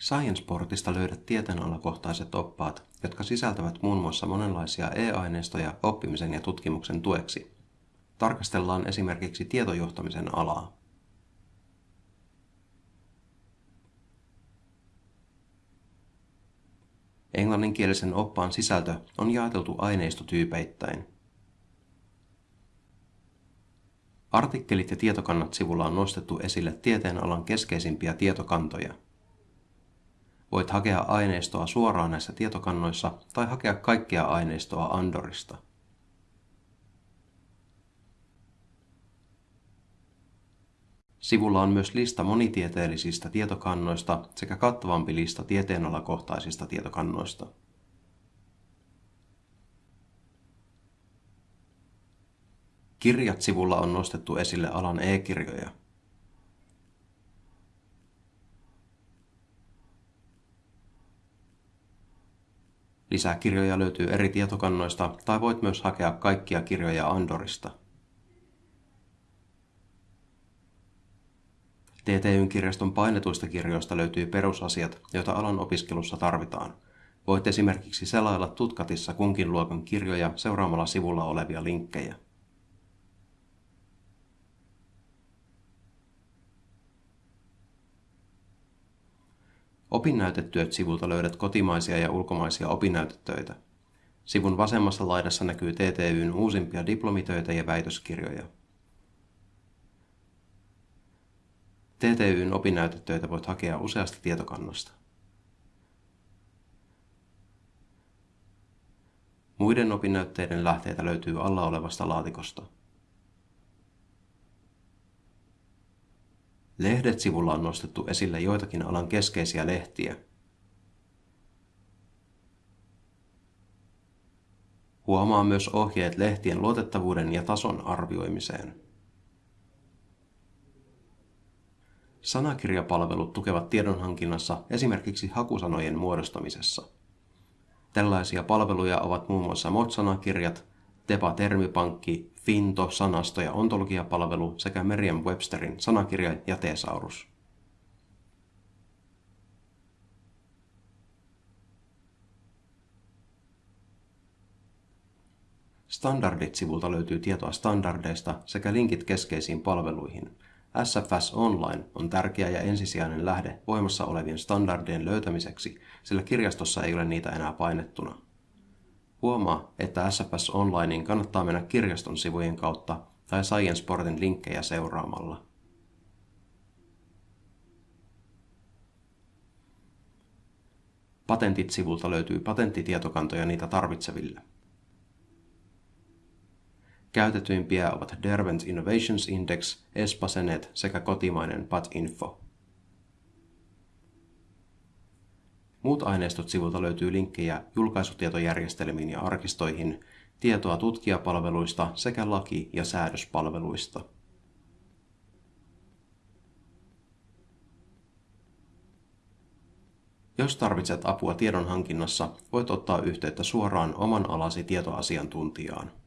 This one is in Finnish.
Scienceportista löydät tieteenalakohtaiset oppaat, jotka sisältävät muun muassa monenlaisia e-aineistoja oppimisen ja tutkimuksen tueksi. Tarkastellaan esimerkiksi tietojohtamisen alaa. Englanninkielisen oppaan sisältö on jaeteltu aineistotyypeittäin. Artikkelit ja tietokannat sivulla on nostettu esille tieteenalan keskeisimpiä tietokantoja. Voit hakea aineistoa suoraan näissä tietokannoissa tai hakea kaikkea aineistoa Andorista. Sivulla on myös lista monitieteellisistä tietokannoista sekä kattavampi lista tieteenalakohtaisista tietokannoista. Kirjat sivulla on nostettu esille alan e-kirjoja. Lisää kirjoja löytyy eri tietokannoista tai voit myös hakea kaikkia kirjoja Andorista. TTYn kirjaston painetuista kirjoista löytyy perusasiat, joita alan opiskelussa tarvitaan. Voit esimerkiksi selailla tutkatissa kunkin luokan kirjoja seuraamalla sivulla olevia linkkejä. Opinnäytetyöt-sivulta löydät kotimaisia ja ulkomaisia opinnäytetöitä. Sivun vasemmassa laidassa näkyy TTYn uusimpia diplomitöitä ja väitöskirjoja. TTYn opinnäytetöitä voit hakea useasta tietokannasta. Muiden opinnäytteiden lähteitä löytyy alla olevasta laatikosta. Lehdet-sivulla on nostettu esille joitakin alan keskeisiä lehtiä. Huomaa myös ohjeet lehtien luotettavuuden ja tason arvioimiseen. Sanakirjapalvelut tukevat tiedonhankinnassa esimerkiksi hakusanojen muodostamisessa. Tällaisia palveluja ovat muun muassa MOT-sanakirjat, Tepa-termipankki, Finto, sanasto- ja ontologiapalvelu sekä Merriam-Websterin sanakirja ja tesaurus. Standardit-sivulta löytyy tietoa standardeista sekä linkit keskeisiin palveluihin. SFS Online on tärkeä ja ensisijainen lähde voimassa olevien standardien löytämiseksi, sillä kirjastossa ei ole niitä enää painettuna. Huomaa, että SFS Onlinein kannattaa mennä kirjaston sivujen kautta tai SciencePortin linkkejä seuraamalla. Patentit-sivulta löytyy patenttitietokantoja niitä tarvitseville. Käytetyimpiä ovat Derwent Innovations Index, Espasenet sekä kotimainen PatInfo. Muut aineistot sivulta löytyy linkkejä julkaisutietojärjestelmiin ja arkistoihin, tietoa tutkijapalveluista sekä laki- ja säädöspalveluista. Jos tarvitset apua tiedon hankinnassa, voit ottaa yhteyttä suoraan oman alasi tietoasiantuntijaan.